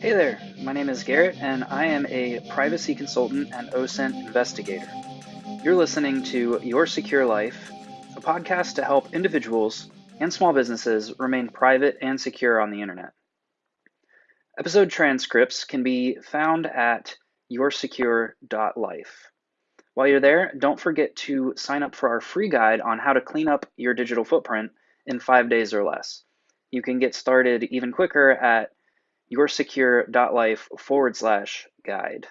Hey there, my name is Garrett, and I am a privacy consultant and OSINT investigator. You're listening to Your Secure Life, a podcast to help individuals and small businesses remain private and secure on the internet. Episode transcripts can be found at yoursecure.life. While you're there, don't forget to sign up for our free guide on how to clean up your digital footprint in five days or less. You can get started even quicker at yoursecure.life forward slash guide.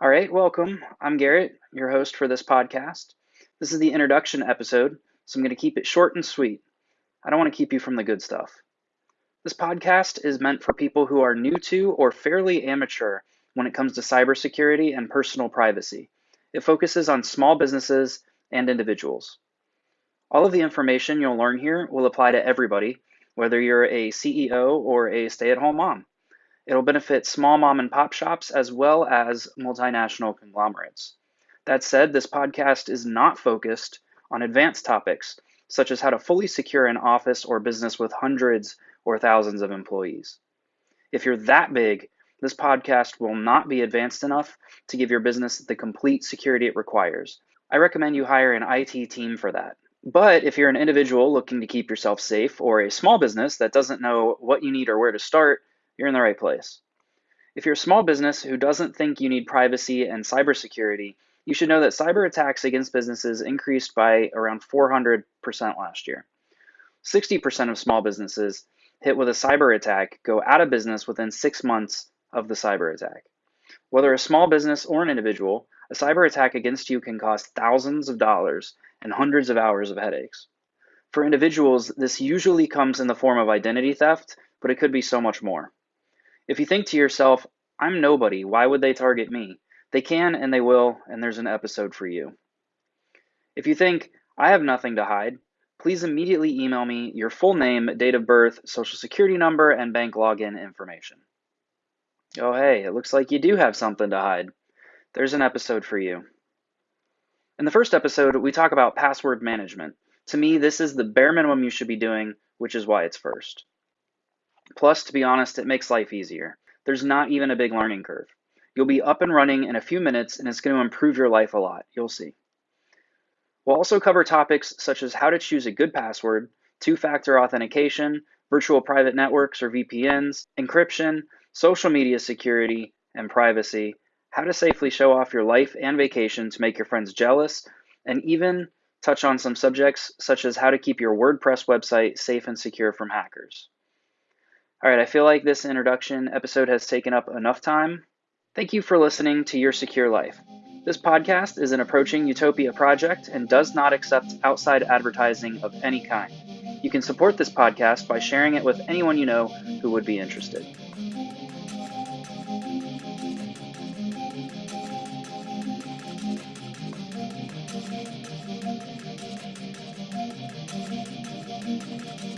All right, welcome. I'm Garrett, your host for this podcast. This is the introduction episode, so I'm going to keep it short and sweet. I don't want to keep you from the good stuff. This podcast is meant for people who are new to or fairly amateur when it comes to cybersecurity and personal privacy. It focuses on small businesses and individuals. All of the information you'll learn here will apply to everybody, whether you're a CEO or a stay at home mom. It'll benefit small mom and pop shops as well as multinational conglomerates. That said, this podcast is not focused on advanced topics such as how to fully secure an office or business with hundreds or thousands of employees. If you're that big, this podcast will not be advanced enough to give your business the complete security it requires. I recommend you hire an IT team for that. But if you're an individual looking to keep yourself safe or a small business that doesn't know what you need or where to start, you're in the right place. If you're a small business who doesn't think you need privacy and cybersecurity, you should know that cyber attacks against businesses increased by around 400% last year. 60% of small businesses hit with a cyber attack go out of business within six months of the cyber attack. Whether a small business or an individual, a cyber attack against you can cost thousands of dollars and hundreds of hours of headaches. For individuals, this usually comes in the form of identity theft, but it could be so much more. If you think to yourself, I'm nobody, why would they target me? They can and they will, and there's an episode for you. If you think, I have nothing to hide, please immediately email me your full name, date of birth, social security number, and bank login information. Oh, hey, it looks like you do have something to hide. There's an episode for you. In the first episode, we talk about password management. To me, this is the bare minimum you should be doing, which is why it's first. Plus, to be honest, it makes life easier. There's not even a big learning curve. You'll be up and running in a few minutes, and it's going to improve your life a lot. You'll see. We'll also cover topics such as how to choose a good password, two factor authentication, virtual private networks or VPNs, encryption, social media security, and privacy, how to safely show off your life and vacation to make your friends jealous, and even touch on some subjects such as how to keep your WordPress website safe and secure from hackers. All right, I feel like this introduction episode has taken up enough time. Thank you for listening to Your Secure Life. This podcast is an Approaching Utopia project and does not accept outside advertising of any kind. You can support this podcast by sharing it with anyone you know who would be interested. Música